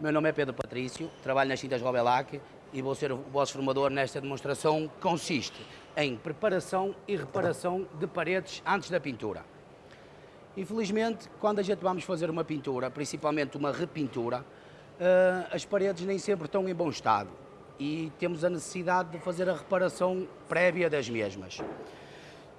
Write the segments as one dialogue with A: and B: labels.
A: Meu nome é Pedro Patrício, trabalho nas Cintas Robelac e vou ser o vosso formador nesta demonstração que consiste em preparação e reparação de paredes antes da pintura. Infelizmente, quando a gente vamos fazer uma pintura, principalmente uma repintura, eh, as paredes nem sempre estão em bom estado e temos a necessidade de fazer a reparação prévia das mesmas.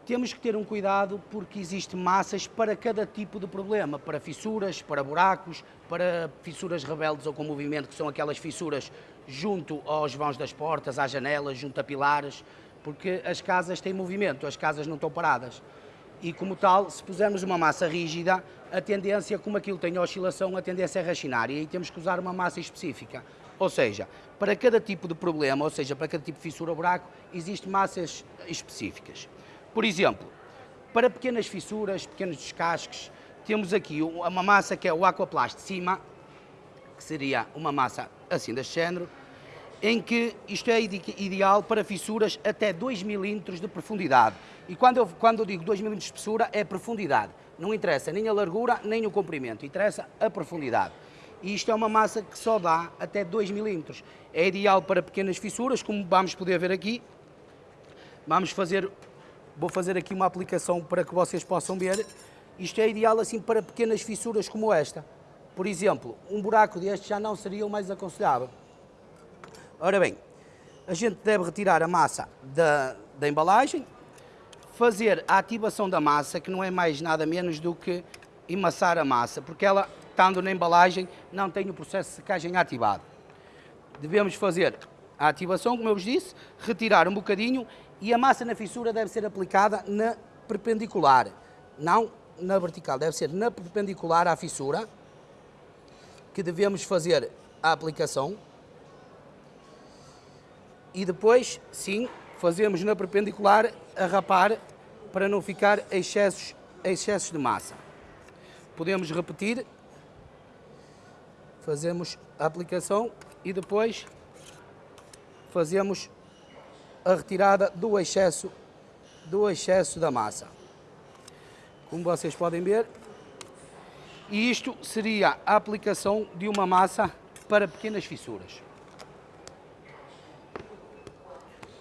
A: Temos que ter um cuidado porque existe massas para cada tipo de problema, para fissuras, para buracos, para fissuras rebeldes ou com movimento, que são aquelas fissuras junto aos vãos das portas, às janelas, junto a pilares, porque as casas têm movimento, as casas não estão paradas. E como tal, se pusermos uma massa rígida, a tendência, como aquilo tem oscilação, a tendência é rachinar e aí temos que usar uma massa específica. Ou seja, para cada tipo de problema, ou seja, para cada tipo de fissura ou buraco, existem massas específicas. Por exemplo, para pequenas fissuras, pequenos descasques, temos aqui uma massa que é o Aquaplast de cima, que seria uma massa assim deste género, em que isto é ideal para fissuras até 2 milímetros de profundidade. E quando eu, quando eu digo 2 milímetros de espessura, é profundidade. Não interessa nem a largura, nem o comprimento, interessa a profundidade. E isto é uma massa que só dá até 2 milímetros. É ideal para pequenas fissuras, como vamos poder ver aqui. Vamos fazer Vou fazer aqui uma aplicação para que vocês possam ver. Isto é ideal assim para pequenas fissuras como esta. Por exemplo, um buraco deste já não seria o mais aconselhável. Ora bem, a gente deve retirar a massa da, da embalagem, fazer a ativação da massa, que não é mais nada menos do que emassar a massa, porque ela, estando na embalagem, não tem o processo de secagem ativado. Devemos fazer a ativação, como eu vos disse, retirar um bocadinho e a massa na fissura deve ser aplicada na perpendicular, não na vertical, deve ser na perpendicular à fissura que devemos fazer a aplicação. E depois, sim, fazemos na perpendicular a rapar para não ficar excessos, excessos de massa. Podemos repetir, fazemos a aplicação e depois fazemos a retirada do excesso, do excesso da massa. Como vocês podem ver, e isto seria a aplicação de uma massa para pequenas fissuras.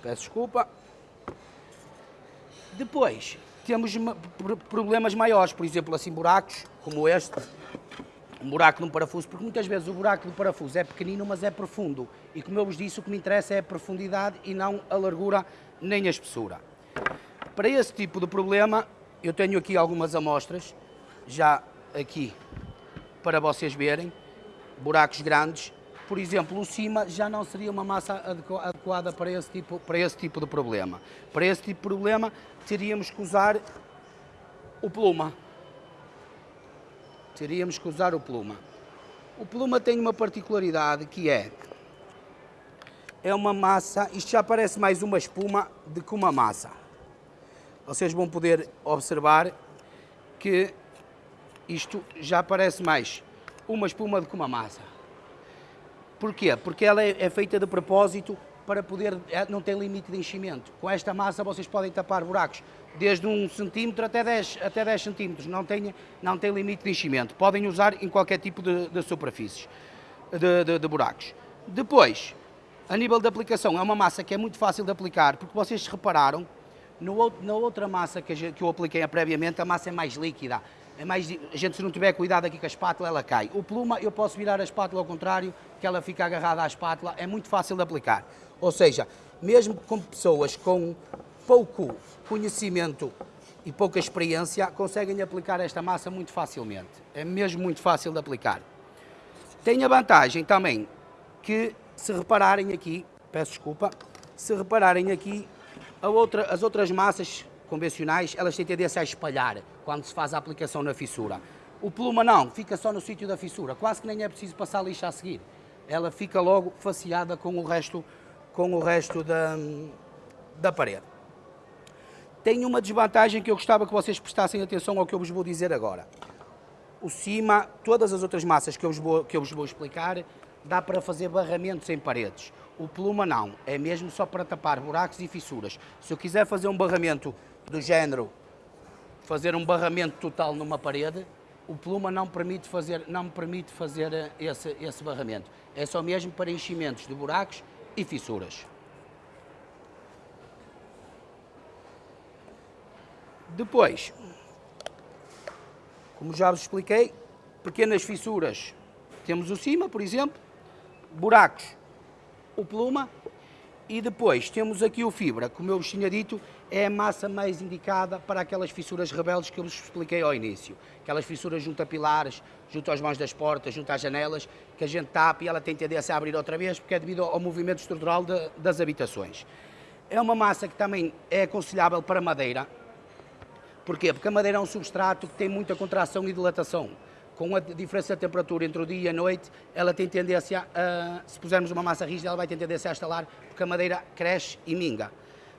A: Peço desculpa. Depois, temos problemas maiores, por exemplo, assim buracos, como este, um buraco num parafuso, porque muitas vezes o buraco do parafuso é pequenino, mas é profundo. E como eu vos disse, o que me interessa é a profundidade e não a largura nem a espessura. Para esse tipo de problema, eu tenho aqui algumas amostras, já aqui, para vocês verem, buracos grandes. Por exemplo, o cima já não seria uma massa adequada para esse tipo, para esse tipo de problema. Para esse tipo de problema, teríamos que usar o pluma teríamos que usar o pluma. O pluma tem uma particularidade que é, é uma massa, isto já parece mais uma espuma do que uma massa. Vocês vão poder observar que isto já parece mais uma espuma do que uma massa. Porquê? Porque ela é, é feita de propósito para poder, é, não tem limite de enchimento. Com esta massa vocês podem tapar buracos desde 1 centímetro até 10, até 10 centímetros, não tem, não tem limite de enchimento. Podem usar em qualquer tipo de, de superfícies, de, de, de, buracos. Depois, a nível de aplicação, é uma massa que é muito fácil de aplicar, porque vocês repararam, no, na outra massa que, que eu apliquei previamente, a massa é mais líquida. É mais, a gente se não tiver cuidado aqui com a espátula, ela cai. O pluma, eu posso virar a espátula ao contrário, que ela fica agarrada à espátula, é muito fácil de aplicar. Ou seja, mesmo com pessoas com pouco conhecimento e pouca experiência, conseguem aplicar esta massa muito facilmente. É mesmo muito fácil de aplicar. Tem a vantagem também que, se repararem aqui, peço desculpa, se repararem aqui, outra, as outras massas convencionais, elas têm tendência a espalhar quando se faz a aplicação na fissura. O pluma não, fica só no sítio da fissura, quase que nem é preciso passar lixa a seguir. Ela fica logo faceada com o resto, com o resto da, da parede. Tem uma desvantagem que eu gostava que vocês prestassem atenção ao que eu vos vou dizer agora. O cima, todas as outras massas que eu vos vou, que eu vos vou explicar, dá para fazer barramentos em paredes. O pluma não, é mesmo só para tapar buracos e fissuras. Se eu quiser fazer um barramento do género, fazer um barramento total numa parede, o pluma não permite fazer, não permite fazer eh, esse, esse barramento. É só mesmo para enchimentos de buracos e fissuras. Depois, como já vos expliquei, pequenas fissuras. Temos o cima, por exemplo, buracos, o pluma e depois temos aqui o fibra, como eu vos tinha dito, é a massa mais indicada para aquelas fissuras rebeldes que eu vos expliquei ao início. Aquelas fissuras junto a pilares, junto aos mãos das portas, junto às janelas, que a gente tapa e ela tem tendência a abrir outra vez, porque é devido ao movimento estrutural de, das habitações. É uma massa que também é aconselhável para madeira, Porquê? Porque a madeira é um substrato que tem muita contração e dilatação. Com a diferença de temperatura entre o dia e a noite, ela tem tendência a, se pusermos uma massa rígida, ela vai ter tendência a estalar, porque a madeira cresce e minga.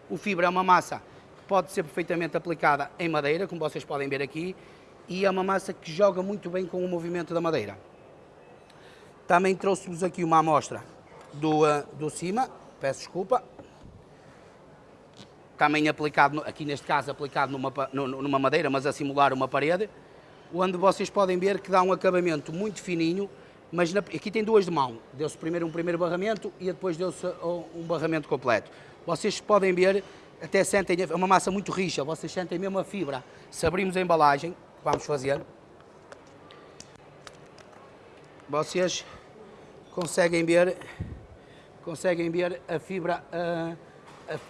A: O fibra é uma massa que pode ser perfeitamente aplicada em madeira, como vocês podem ver aqui, e é uma massa que joga muito bem com o movimento da madeira. Também trouxe-vos aqui uma amostra do, uh, do cima, peço desculpa, também aplicado, aqui neste caso aplicado numa, numa madeira, mas a simular uma parede, onde vocês podem ver que dá um acabamento muito fininho, mas na, aqui tem duas de mão, deu-se primeiro um primeiro barramento e depois deu-se um barramento completo. Vocês podem ver, até sentem, é uma massa muito rixa, vocês sentem mesmo a fibra. Se abrimos a embalagem, vamos fazer, vocês conseguem ver, conseguem ver a fibra... Uh,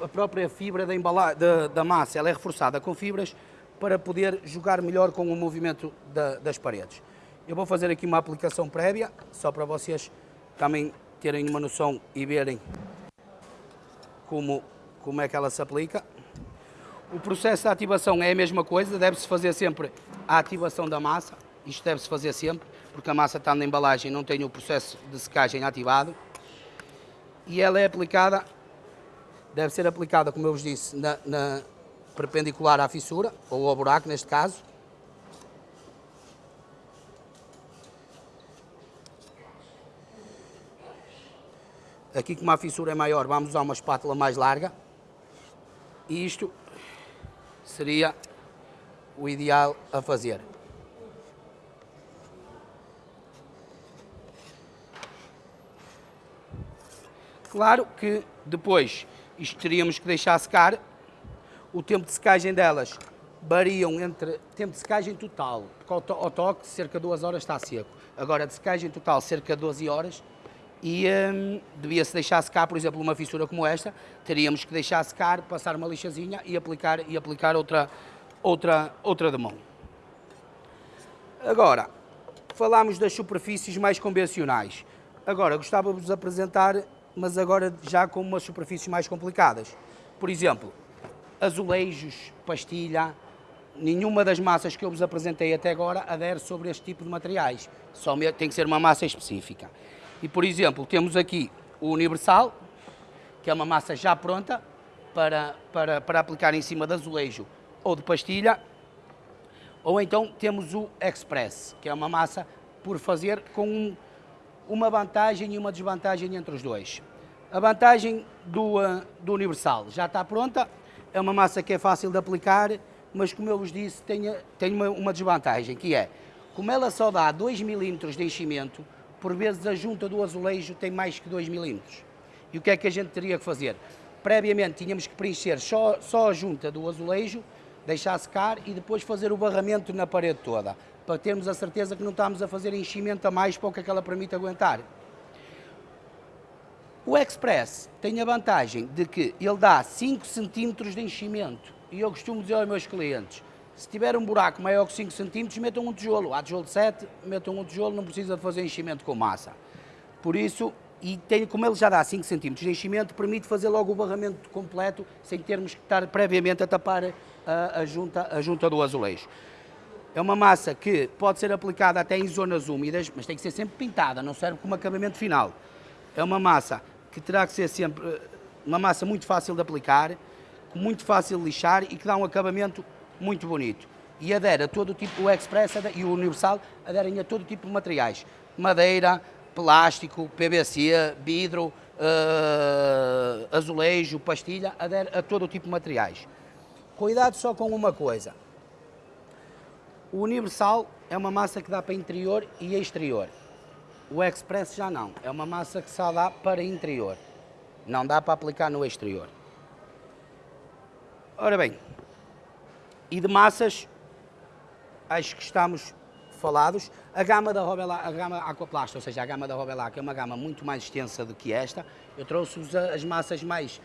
A: a própria fibra da, embala, da, da, massa ela é reforçada com fibras para poder jogar melhor com o movimento da, das paredes. Eu vou fazer aqui uma aplicação prévia, só para vocês também terem uma noção e verem como, como é que ela se aplica. O processo de ativação é a mesma coisa, deve-se fazer sempre a ativação da massa, isto deve-se fazer sempre, porque a massa está na embalagem não tem o processo de secagem ativado. E ela é aplicada deve ser aplicada, como eu vos disse, na, na perpendicular à fissura, ou ao buraco neste caso. Aqui como a fissura é maior, vamos usar uma espátula mais larga. E isto seria o ideal a fazer. Claro que depois isto teríamos que deixar secar. O tempo de secagem delas variam entre tempo de secagem total, porque ao, toque cerca de 2 horas está seco. Agora de secagem total cerca de 12 horas e hum, devia-se deixar secar, por exemplo, uma fissura como esta, teríamos que deixar secar, passar uma lixazinha e aplicar, e aplicar outra, outra, outra de mão. Agora, falámos das superfícies mais convencionais. Agora, gostava-vos de apresentar mas agora já com umas superfícies mais complicadas. Por exemplo, azulejos, pastilha, nenhuma das massas que eu vos apresentei até agora adere sobre este tipo de materiais. Só tem que ser uma massa específica. E, por exemplo, temos aqui o Universal, que é uma massa já pronta para, para, para aplicar em cima de azulejo ou de pastilha. Ou então temos o Express, que é uma massa por fazer com uma vantagem e uma desvantagem entre os dois. A vantagem do, uh, do Universal já está pronta, é uma massa que é fácil de aplicar, mas como eu vos disse, tem, tem uma, uma desvantagem, que é, como ela só dá 2 milímetros de enchimento, por vezes a junta do azulejo tem mais que 2 milímetros. E o que é que a gente teria que fazer? Previamente tínhamos que preencher só, só a junta do azulejo, deixar secar e depois fazer o barramento na parede toda para termos a certeza que não estamos a fazer enchimento a mais para o que aquela permite aguentar. O Express tem a vantagem de que ele dá 5 cm de enchimento. E eu costumo dizer aos meus clientes, se tiver um buraco maior que 5 cm, metam um tijolo. Há tijolo de 7, metam um tijolo, não precisa fazer enchimento com massa. Por isso, e tem, como ele já dá 5 cm de enchimento, permite fazer logo o barramento completo, sem termos que estar previamente a tapar a, a, junta, a junta do azulejo. É uma massa que pode ser aplicada até em zonas úmidas, mas tem que ser sempre pintada, não serve como acabamento final. É uma massa que terá que ser sempre eh, uma massa muito fácil de aplicar, muito fácil de lixar e que dá um acabamento muito bonito. E adere a todo tipo, o Express e o Universal aderem a todo tipo de materiais. Madeira, plástico, PVC, vidro, uh, azulejo, pastilha, adere a todo tipo de materiais. Cuidado só com uma coisa O Universal é uma massa que dá para interior e exterior. O Express já não, é uma massa que só dá para interior. Não dá para aplicar no exterior. Ora bem, e de massas, acho que estamos falados. A gama da Robelac, a gama Aquaplast, ou seja, a gama da Robelac é uma gama muito mais extensa do que esta. Eu trouxe-vos as massas mais,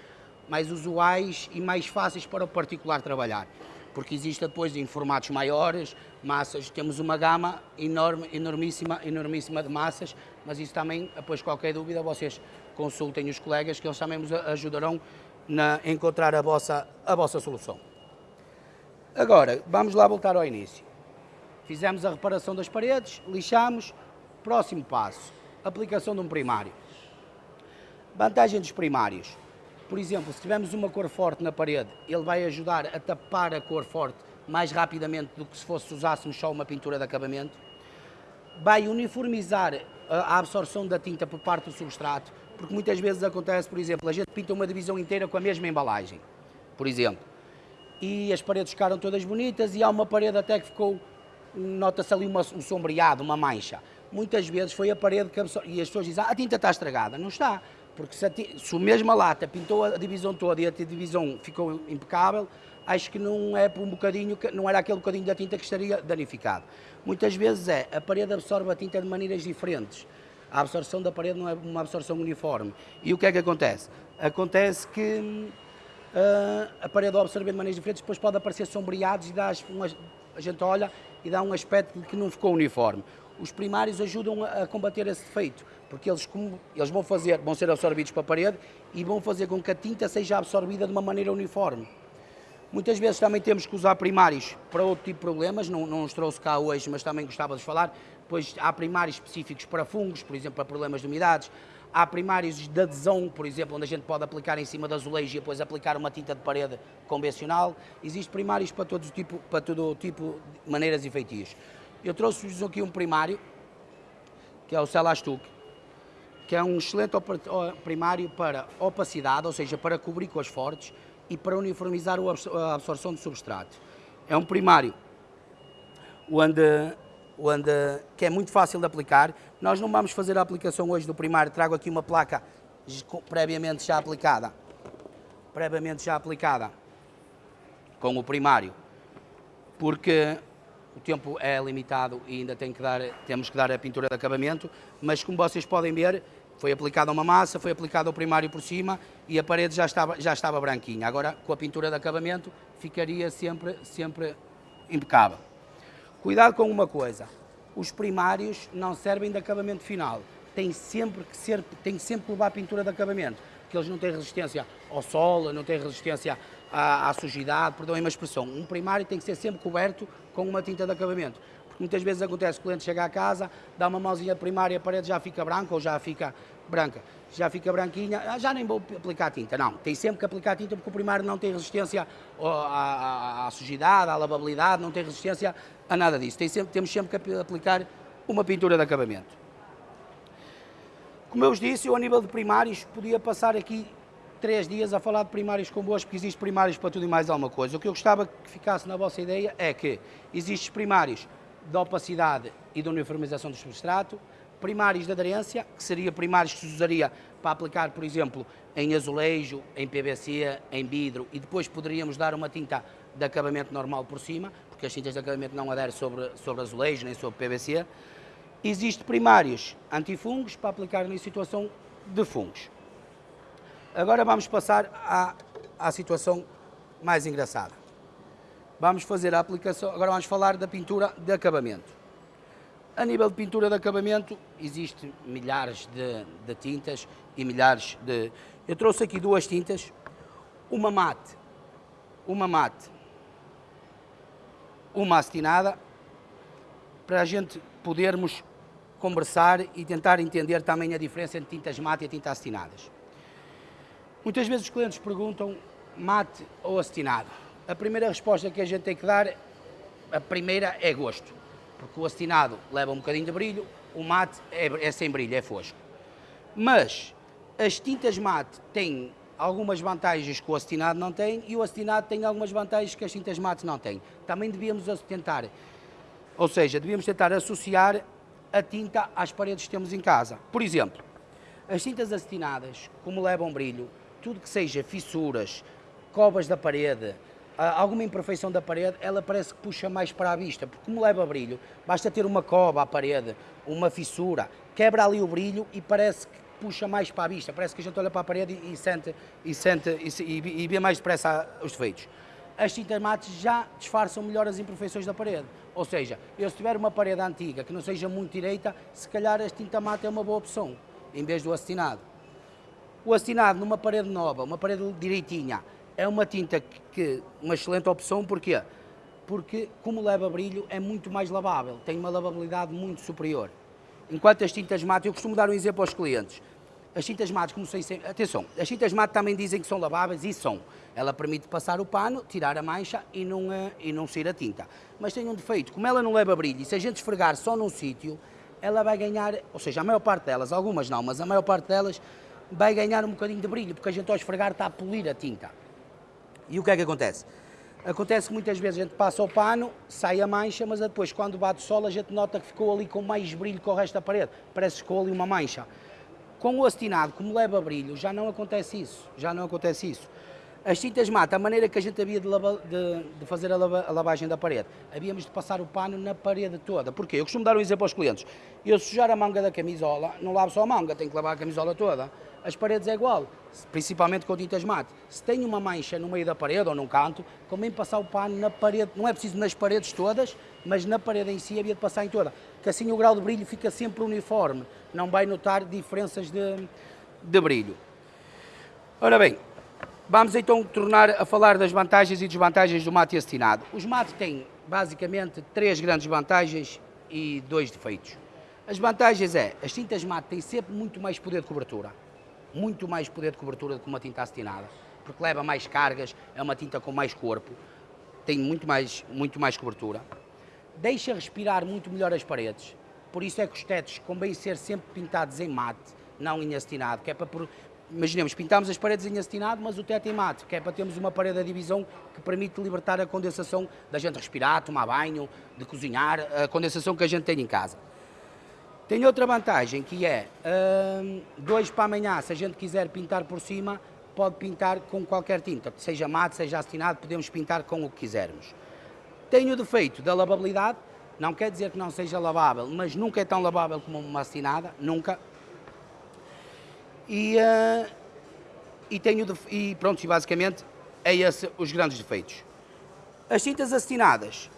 A: mais usuais e mais fáceis para o particular trabalhar. Porque existe depois em formatos maiores, massas, temos uma gama enorme, enormíssima, enormíssima de massas, mas isso também, depois qualquer dúvida, vocês consultem os colegas que eles também vos ajudarão na encontrar a vossa, a vossa solução. Agora, vamos lá voltar ao início. Fizemos a reparação das paredes, lixamos, próximo passo, aplicação de um primário. Vantagem dos primários. Por exemplo, se tivermos uma cor forte na parede, ele vai ajudar a tapar a cor forte mais rapidamente do que se fosse usássemos só uma pintura de acabamento. Vai uniformizar a absorção da tinta por parte do substrato, porque muitas vezes acontece, por exemplo, a gente pinta uma divisão inteira com a mesma embalagem, por exemplo, e as paredes ficaram todas bonitas e há uma parede até que ficou, nota-se ali uma, um sombreado, uma mancha. Muitas vezes foi a parede que absorveu, e as pessoas dizem, ah, a tinta está estragada. Não está, porque se a, se a mesma lata pintou a divisão toda e a divisão ficou impecável, acho que não é por um bocadinho, não era aquele bocadinho da tinta que estaria danificado. Muitas vezes é, a parede absorve a tinta de maneiras diferentes a absorção da parede não é uma absorção uniforme. E o que é que acontece? Acontece que uh, a parede ao absorver de maneiras diferentes depois pode aparecer sombreados e dá umas, a gente olha e dá um aspecto de que não ficou uniforme. Os primários ajudam a, a combater esse defeito, porque eles, como, eles vão, fazer, vão ser absorvidos para a parede e vão fazer com que a tinta seja absorvida de uma maneira uniforme. Muitas vezes também temos que usar primários para outro tipo de problemas, não, não os trouxe cá hoje, mas também gostava de falar. Depois há primários específicos para fungos, por exemplo, para problemas de umidades. Há primários de adesão, por exemplo, onde a gente pode aplicar em cima do azulejo e depois aplicar uma tinta de parede convencional. Existem primários para todo tipo, para todo tipo de maneiras e feitios. Eu trouxe-vos aqui um primário, que é o Celastuc, que é um excelente primário para opacidade, ou seja, para cobrir com as fortes e para uniformizar a absorção do substrato. É um primário. Onde onde, que é muito fácil de aplicar. Nós não vamos fazer a aplicação hoje do primário, trago aqui uma placa previamente já aplicada, previamente já aplicada com o primário, porque o tempo é limitado e ainda tem que dar, temos que dar a pintura de acabamento, mas como vocês podem ver, foi aplicada uma massa, foi aplicado o primário por cima e a parede já estava, já estava branquinha. Agora, com a pintura de acabamento, ficaria sempre, sempre impecável. Cuidado com uma coisa, os primários não servem de acabamento final, tem sempre que ser, tem sempre que levar pintura de acabamento, porque eles não têm resistência ao sol, não têm resistência à, à sujidade, perdão uma expressão. Um primário tem que ser sempre coberto com uma tinta de acabamento. Muitas vezes acontece o cliente chega à casa, dá uma mãozinha primária, a parede já fica branca ou já fica branca, já fica branquinha, ah, já nem vou aplicar tinta. Não, tem sempre que aplicar tinta porque o primário não tem resistência à, à, à sujidade, à lavabilidade, não tem resistência a nada disso. Tem sempre, temos sempre que aplicar uma pintura de acabamento. Como eu vos disse, eu a nível de primários podia passar aqui três dias a falar de primários convosco, porque existe primários para tudo e mais alguma coisa. O que eu gostava que ficasse na vossa ideia é que existem primários da opacidade e da uniformização do substrato, primários de aderência, que seria primários que se usaria para aplicar, por exemplo, em azulejo, em PVC, em vidro, e depois poderíamos dar uma tinta de acabamento normal por cima, porque as tintas de acabamento não aderem sobre, sobre azulejo nem sobre PVC. Existem primários antifungos para aplicar em situação de fungos. Agora vamos passar à, à situação mais engraçada. Vamos fazer a aplicação, agora vamos falar da pintura de acabamento. A nível de pintura de acabamento, existem milhares de, de, tintas e milhares de... Eu trouxe aqui duas tintas, uma mate, uma mate, uma acetinada, para a gente podermos conversar e tentar entender também a diferença entre tintas mate e tintas acetinadas. Muitas vezes os clientes perguntam mate ou acetinado. A primeira resposta que a gente tem que dar, a primeira é gosto porque o acetinado leva um bocadinho de brilho, o mate é, é sem brilho, é fosco. Mas as tintas mate têm algumas vantagens que o acetinado não tem e o acetinado tem algumas vantagens que as tintas mate não têm. Também devíamos tentar Ou seja, devíamos tentar associar a tinta às paredes que temos em casa. Por exemplo, as tintas acetinadas, como levam brilho, tudo que seja fissuras, covas da parede, alguma imperfeição da parede, ela parece que puxa mais para a vista, porque como leva brilho, basta ter uma cova à parede, uma fissura, quebra ali o brilho e parece que puxa mais para a vista, parece que a gente olha para a parede e, sente, e, sente e, e vê mais depressa os defeitos. As tintas mates já disfarçam melhor as imperfeições da parede. Ou seja, eu se tiver uma parede antiga que não seja muito direita, se calhar a tinta mate é uma boa opção, em vez do acetinado. O acetinado numa parede nova, uma parede direitinha, é uma tinta que, que, uma excelente opção, porquê? Porque como leva brilho é muito mais lavável, tem uma lavabilidade muito superior. Enquanto as tintas mate, eu costumo dar um exemplo aos clientes. As tintas mates, como sei sempre, atenção, as tintas mate também dizem que são laváveis e são. Ela permite passar o pano, tirar a mancha e não, eh, e não sair a tinta. Mas tem um defeito, como ela não leva brilho e se a gente esfregar só num sítio, ela vai ganhar, ou seja, a maior parte delas, algumas não, mas a maior parte delas vai ganhar um bocadinho de brilho, porque a gente ao esfregar está a polir a tinta. E o que é que acontece? Acontece que muitas vezes a gente passa o pano, sai a mancha, mas depois quando bate o sol a gente nota que ficou ali com mais brilho que o resto da parede, parece que ficou ali uma mancha. Com o acetinado, como leva brilho, já não acontece isso, já não acontece isso. As tintas mata, a maneira que a gente havia de, lava, de, de fazer a, lava, a, lavagem da parede, havíamos de passar o pano na parede toda. Porquê? Eu costumo dar um exemplo aos clientes. Eu sujar a manga da camisola, não lavo só a manga, tenho que lavar a camisola toda. As paredes é igual, principalmente com tintas mate. Se tem uma mancha no meio da parede ou num canto, convém passar o pano na parede, não é preciso nas paredes todas, mas na parede em si havia de passar em toda. Que assim o grau de brilho fica sempre uniforme, não vai notar diferenças de, de brilho. Ora bem, Vamos então tornar a falar das vantagens e desvantagens do mate acetinado. Os mates têm basicamente três grandes vantagens e dois defeitos. As vantagens é, as tintas mate têm sempre muito mais poder de cobertura, muito mais poder de cobertura do que uma tinta acetinada, porque leva mais cargas, é uma tinta com mais corpo, tem muito mais, muito mais cobertura. Deixa respirar muito melhor as paredes, por isso é que os tetos convém ser sempre pintados em mate, não em acetinado, que é para imaginemos, pintamos as paredes em acetinado, mas o teto em mate, que é para termos uma parede de divisão que permite libertar a condensação da gente respirar, tomar banho, de cozinhar, a condensação que a gente tem em casa. Tem outra vantagem que é, hum, dois para amanhã, se a gente quiser pintar por cima, pode pintar com qualquer tinta, seja mate, seja acetinado, podemos pintar com o que quisermos. Tem o defeito da lavabilidade, não quer dizer que não seja lavável, mas nunca é tão lavável como uma acetinada, nunca, e, uh, e, tenho, e pronto, basicamente é esse os grandes defeitos. As tintas acetinadas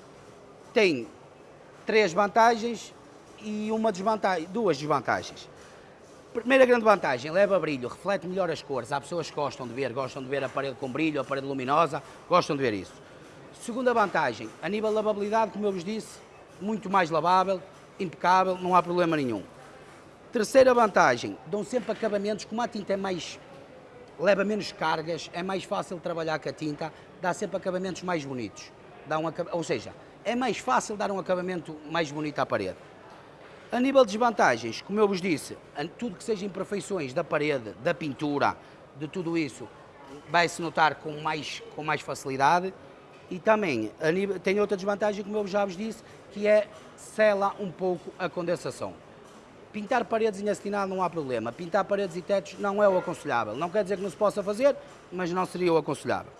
A: têm três vantagens e uma desvantagem, duas desvantagens. Primeira grande vantagem, leva brilho, reflete melhor as cores. Há pessoas que gostam de ver, gostam de ver a parede com brilho, a parede luminosa, gostam de ver isso. Segunda vantagem, a nível de lavabilidade, como eu vos disse, muito mais lavável, impecável, não há problema nenhum. Terceira vantagem, dão sempre acabamentos, como a tinta é mais, leva menos cargas, é mais fácil trabalhar com a tinta, dá sempre acabamentos mais bonitos. Dá um, ou seja, é mais fácil dar um acabamento mais bonito à parede. A nível de desvantagens, como eu vos disse, tudo que seja imperfeições da parede, da pintura, de tudo isso, vai-se notar com mais, com mais facilidade. E também nível, tem outra desvantagem, como eu já vos disse, que é sela um pouco a condensação. Pintar paredes em acetinado não há problema. Pintar paredes e tetos não é o aconselhável. Não quer dizer que não se possa fazer, mas não seria o aconselhável.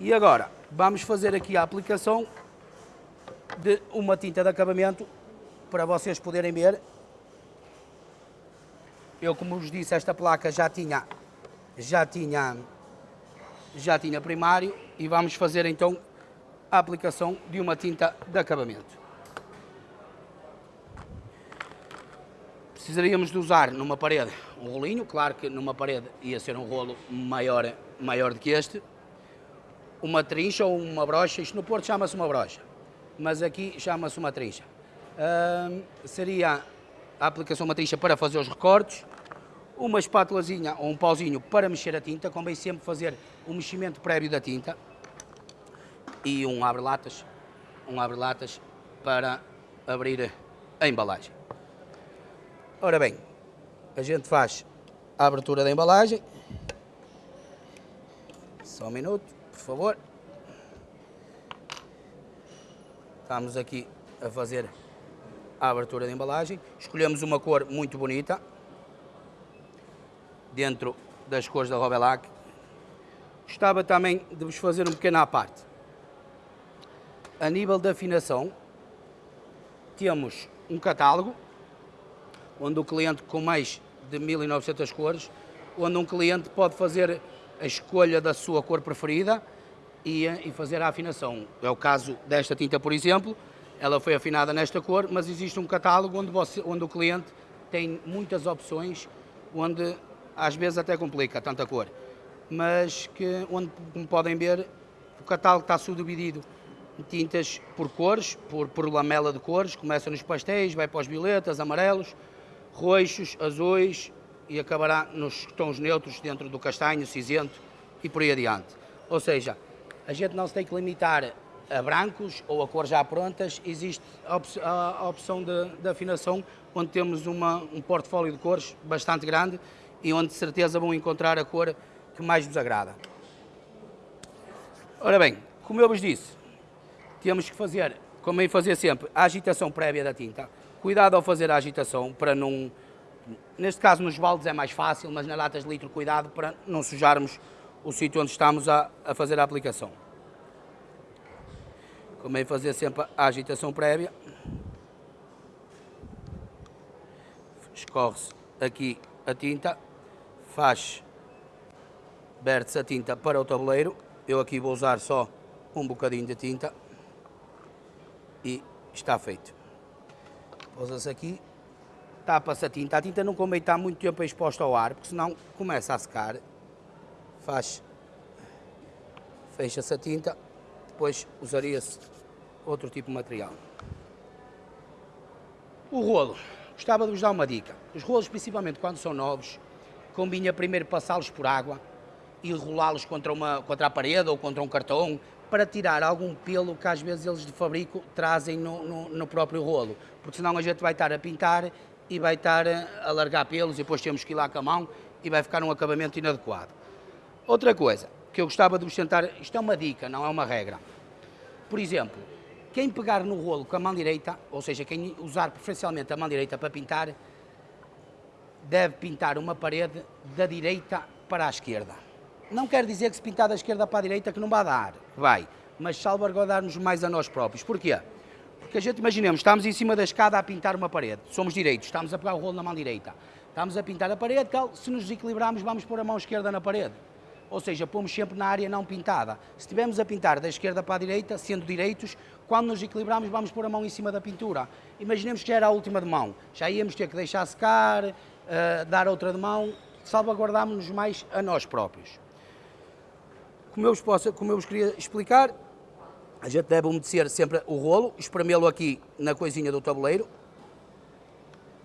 A: E agora, vamos fazer aqui a aplicação de uma tinta de acabamento para vocês poderem ver. Eu, como vos disse, esta placa já tinha, já tinha, já tinha primário e vamos fazer então a aplicação de uma tinta de acabamento. precisaríamos de usar numa parede um rolinho, claro que numa parede ia ser um rolo maior, maior do que este, uma trincha ou uma brocha, isto no Porto chama-se uma brocha, mas aqui chama-se uma trincha. Seria a aplicação trincha para fazer os recortes, uma espátulazinha ou um pauzinho para mexer a tinta, convém sempre fazer um meximento prévio da tinta e um abre-latas, um abre-latas para abrir a embalagem. Ora bem, a gente faz a abertura da embalagem. Só um minuto, por favor. Estamos aqui a fazer a abertura da embalagem. Escolhemos uma cor muito bonita, dentro das cores da Robelac. Gostava também de vos fazer um pequeno à parte. A nível de afinação, temos um catálogo, onde o cliente com mais de 1900 cores, onde um cliente pode fazer a escolha da sua cor preferida e, e fazer a afinação. É o caso desta tinta, por exemplo, ela foi afinada nesta cor, mas existe um catálogo onde, você, onde o cliente tem muitas opções, onde às vezes até complica tanta cor, mas que onde, como podem ver, o catálogo está subdividido em tintas por cores, por, por lamela de cores, começa nos pastéis, vai para os violetas, amarelos, roxos, azuis e acabará nos tons neutros dentro do castanho, cinzento e por aí adiante. Ou seja, a gente não se tem que limitar a brancos ou a cor já prontas, existe a, op a opção de, afinação, onde temos uma, um portfólio de cores bastante grande e onde de certeza vão encontrar a cor que mais vos agrada. Ora bem, como eu vos disse, temos que fazer, como eu fazer sempre, a agitação prévia da tinta. Cuidado ao fazer a agitação para não... Neste caso nos baldes é mais fácil, mas nas latas de litro cuidado para não sujarmos o sítio onde estamos a, a fazer a aplicação. É fazer sempre a agitação prévia. Escorre-se aqui a tinta, faz, verte-se a tinta para o tabuleiro. Eu aqui vou usar só um bocadinho de tinta e está feito. Pousa-se aqui, tapa-se a tinta. A tinta não convém estar muito tempo exposta ao ar, porque senão começa a secar. Faz, fecha-se a tinta depois usaria-se outro tipo de material. O rolo. Gostava de vos dar uma dica. Os rolos, principalmente quando são novos, combina primeiro passá-los por água e rolá-los contra, uma, contra a parede ou contra um cartão para tirar algum pelo que às vezes eles de fabrico trazem no, no, no próprio rolo. Porque senão a gente vai estar a pintar e vai estar a largar pelos e depois temos que ir lá com a mão e vai ficar um acabamento inadequado. Outra coisa, que eu gostava de vos tentar, isto é uma dica, não é uma regra. Por exemplo, quem pegar no rolo com a mão direita, ou seja, quem usar preferencialmente a mão direita para pintar, deve pintar uma parede da direita para a esquerda. Não quer dizer que se pintar da esquerda para a direita que não vai dar, vai, mas salvaguardarmos mais a nós próprios. Porquê? Porque a gente, imaginemos, estamos em cima da escada a pintar uma parede, somos direitos, estamos a pegar o rolo na mão direita, estamos a pintar a parede, se nos desequilibrarmos vamos pôr a mão esquerda na parede ou seja, pomos sempre na área não pintada. Se estivermos a pintar da esquerda para a direita, sendo direitos, quando nos equilibramos vamos pôr a mão em cima da pintura. Imaginemos que era a última de mão, já íamos ter que deixar secar, uh, dar outra de mão, salvaguardámos-nos mais a nós próprios. Como eu, vos posso, como eu vos queria explicar, a gente deve umedecer sempre o rolo, espremê-lo aqui na coisinha do tabuleiro,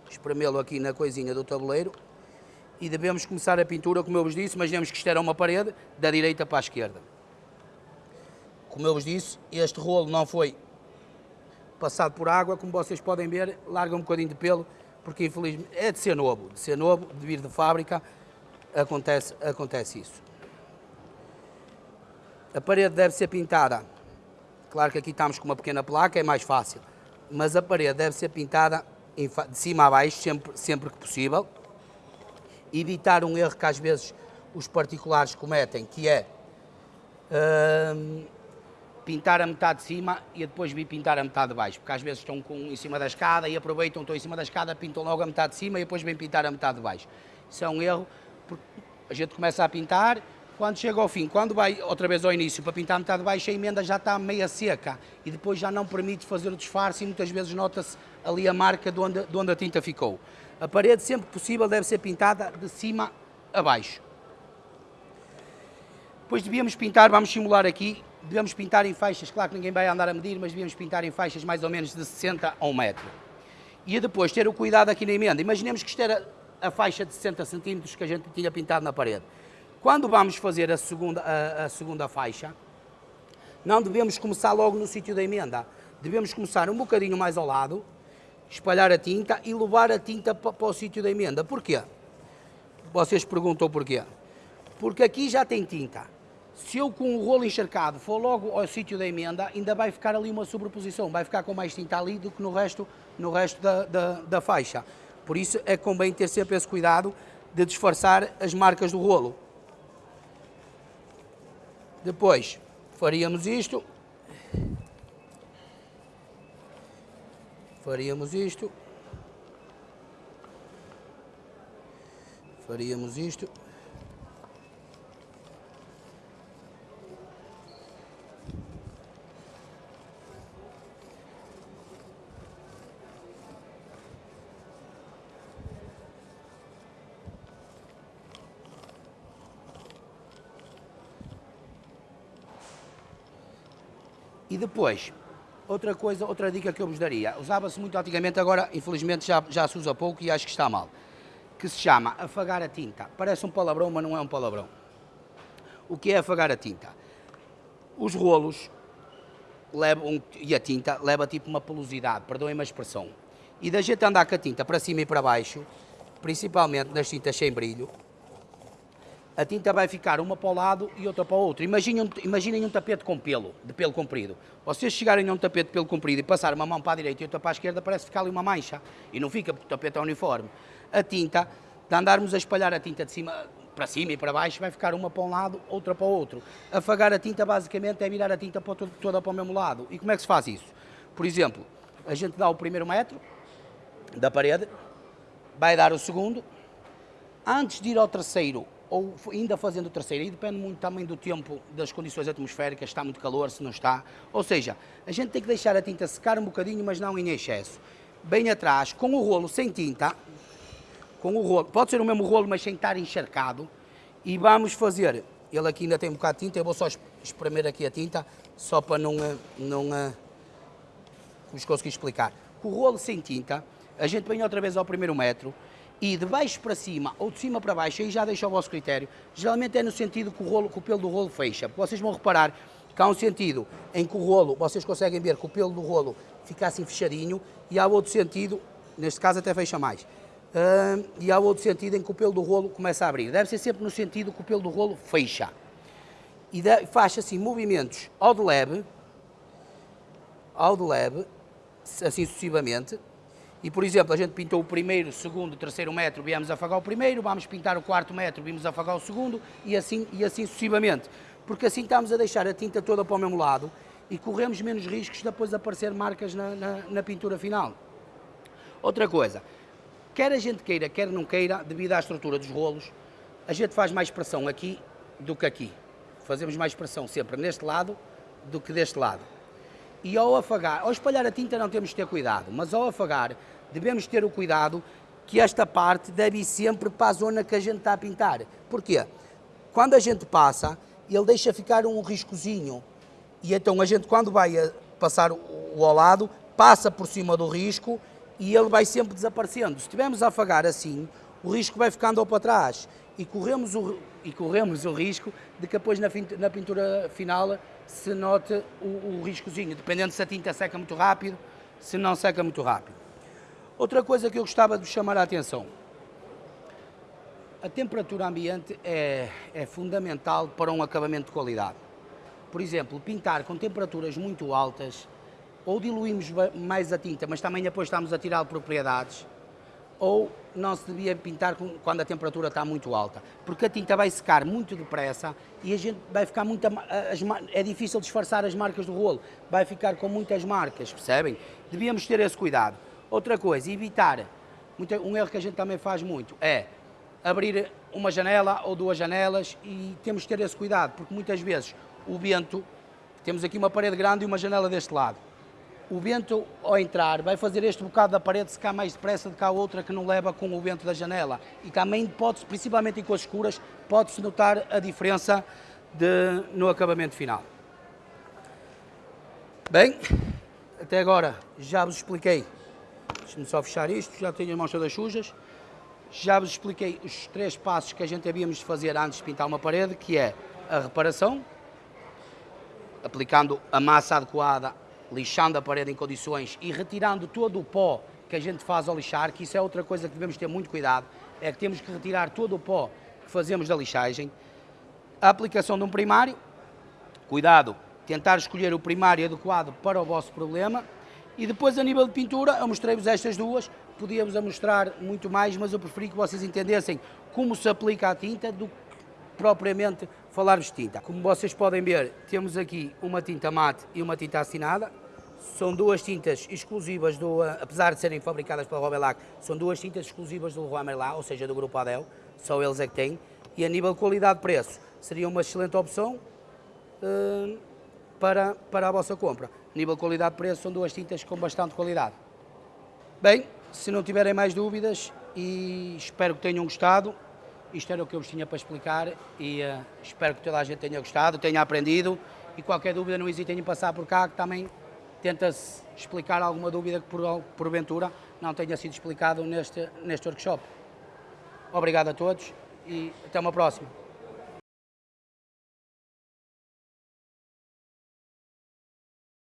A: espremê-lo aqui na coisinha do tabuleiro, e devemos começar a pintura, como eu vos disse, imaginemos que isto era uma parede, da direita para a esquerda. Como eu vos disse, este rolo não foi passado por água, como vocês podem ver, larga um bocadinho de pelo, porque infelizmente é de ser novo, de ser novo, de vir de fábrica, acontece, acontece isso. A parede deve ser pintada, claro que aqui estamos com uma pequena placa, é mais fácil, mas a parede deve ser pintada de cima a baixo, sempre, sempre que possível, evitar um erro que às vezes os particulares cometem, que é hum, pintar a metade de cima e depois vir pintar a metade de baixo, porque às vezes estão com, em cima da escada e aproveitam, estão em cima da escada, pintam logo a metade de cima e depois vêm pintar a metade de baixo. Isso é um erro, porque a gente começa a pintar, quando chega ao fim, quando vai outra vez ao início para pintar a metade de baixo, a emenda já está meia seca e depois já não permite fazer o disfarce e muitas vezes nota-se ali a marca de onde, de onde a tinta ficou. A parede, sempre que possível, deve ser pintada de cima a baixo. Depois devíamos pintar, vamos simular aqui, devemos pintar em faixas, claro que ninguém vai andar a medir, mas devíamos pintar em faixas mais ou menos de 60 a 1 metro. E depois ter o cuidado aqui na emenda. Imaginemos que isto era a faixa de 60 centímetros que a gente tinha pintado na parede. Quando vamos fazer a segunda, a, a segunda faixa, não devemos começar logo no sítio da emenda. Devemos começar um bocadinho mais ao lado, espalhar a tinta e levar a tinta para, o sítio da emenda. Porquê? Vocês perguntam porquê. Porque aqui já tem tinta. Se eu com o rolo encharcado for logo ao sítio da emenda, ainda vai ficar ali uma sobreposição, vai ficar com mais tinta ali do que no resto, no resto da, da, da faixa. Por isso é que convém ter sempre esse cuidado de disfarçar as marcas do rolo. Depois faríamos isto. Faríamos isto. Faríamos isto. E depois, outra coisa, outra dica que eu vos daria, usava-se muito antigamente, agora infelizmente já, já se usa pouco e acho que está mal, que se chama afagar a tinta. Parece um palavrão, mas não é um palavrão. O que é afagar a tinta? Os rolos levam, e a tinta leva tipo uma pelosidade, perdoem-me a expressão. E da gente andar com a tinta para cima e para baixo, principalmente nas tintas sem brilho, a tinta vai ficar uma para o lado e outra para o outro. Imaginem, imaginem um tapete com pelo, de pelo comprido. Vocês chegarem a um tapete de pelo comprido e passar uma mão para a direita e outra para a esquerda, parece ficar ali uma mancha. E não fica, porque o tapete é uniforme. A tinta, de andarmos a espalhar a tinta de cima para cima e para baixo, vai ficar uma para um lado, outra para o outro. Afagar a tinta, basicamente, é virar a tinta toda para o mesmo lado. E como é que se faz isso? Por exemplo, a gente dá o primeiro metro da parede, vai dar o segundo, antes de ir ao terceiro, ou ainda fazendo o terceiro, e depende muito também do tempo, das condições atmosféricas, está muito calor, se não está. Ou seja, a gente tem que deixar a tinta secar um bocadinho, mas não em excesso. Bem atrás, com o rolo sem tinta, com o rolo, pode ser o mesmo rolo, mas sem estar encharcado, e vamos fazer, ele aqui ainda tem um bocado de tinta, eu vou só espremer aqui a tinta, só para não, eh, não eh, vos conseguir explicar. Com o rolo sem tinta, a gente vem outra vez ao primeiro metro, e de baixo para cima ou de cima para baixo, aí já deixa o vosso critério, geralmente é no sentido que o, rolo, que o pelo do rolo fecha. Vocês vão reparar que há um sentido em que o rolo, vocês conseguem ver que o pelo do rolo fica assim fechadinho, e há outro sentido, neste caso até fecha mais, uh, e há outro sentido em que o pelo do rolo começa a abrir. Deve ser sempre no sentido que o pelo do rolo fecha. E faz assim movimentos ao de leve, ao de leve, assim sucessivamente, e, por exemplo, a gente pintou o primeiro, segundo, terceiro metro, viemos afagar o primeiro, vamos pintar o quarto metro, vimos afagar o segundo e assim, e assim sucessivamente. Porque assim estamos a deixar a tinta toda para o mesmo lado e corremos menos riscos de depois aparecer marcas na, na, na pintura final. Outra coisa, quer a gente queira, quer não queira, devido à estrutura dos rolos, a gente faz mais pressão aqui do que aqui. Fazemos mais pressão sempre neste lado do que deste lado. E ao afagar, ao espalhar a tinta não temos de ter cuidado, mas ao afagar devemos ter o cuidado que esta parte deve ir sempre para a zona que a gente está a pintar. Porquê? Quando a gente passa, ele deixa ficar um riscozinho. E então a gente, quando vai passar o ao lado, passa por cima do risco e ele vai sempre desaparecendo. Se estivermos a afagar assim, o risco vai ficando ao para trás e corremos o, e corremos o risco de que depois na, na pintura final se note o, o riscozinho, dependendo se a tinta seca muito rápido, se não seca muito rápido. Outra coisa que eu gostava de chamar a atenção. A temperatura ambiente é, é fundamental para um acabamento de qualidade. Por exemplo, pintar com temperaturas muito altas, ou diluímos mais a tinta, mas também depois estamos a tirar propriedades, ou não se devia pintar quando a temperatura está muito alta, porque a tinta vai secar muito depressa e a gente vai ficar muito... é difícil disfarçar as marcas do rolo, vai ficar com muitas marcas, percebem? Devíamos ter esse cuidado. Outra coisa, evitar, um erro que a gente também faz muito, é abrir uma janela ou duas janelas e temos que ter esse cuidado, porque muitas vezes o vento, temos aqui uma parede grande e uma janela deste lado, o vento ao entrar vai fazer este bocado da parede secar mais depressa do que a outra que não leva com o vento da janela. E também pode principalmente em cores escuras, pode-se notar a diferença de, no acabamento final. Bem, até agora já vos expliquei Deixe-me só fechar isto, já tenho as mãos todas sujas. Já vos expliquei os três passos que a gente havíamos de fazer antes de pintar uma parede, que é a reparação, aplicando a massa adequada, lixando a parede em condições e retirando todo o pó que a gente faz ao lixar, que isso é outra coisa que devemos ter muito cuidado, é que temos que retirar todo o pó que fazemos da lixagem. A aplicação de um primário, Cuidado, tentar escolher o primário adequado para o vosso problema. E depois, a nível de pintura, eu mostrei-vos estas duas, podíamos mostrar muito mais, mas eu preferi que vocês entendessem como se aplica a tinta do que propriamente falar-vos de tinta. Como vocês podem ver, temos aqui uma tinta mate e uma tinta assinada. São duas tintas exclusivas, do, apesar de serem fabricadas pela Robelac, são duas tintas exclusivas do Leroy ou seja, do grupo Adel, só eles é que têm. E a nível de qualidade-preço, seria uma excelente opção uh, para, para a vossa compra. Nível de qualidade-preço, são duas tintas com bastante qualidade. Bem, se não tiverem mais dúvidas, e espero que tenham gostado, isto era o que eu vos tinha para explicar e uh, espero que toda a gente tenha gostado, tenha aprendido e qualquer dúvida não hesitem em passar por cá que também tenta-se explicar alguma dúvida que por, porventura não tenha sido explicado neste, neste workshop. Obrigado a todos e até uma próxima.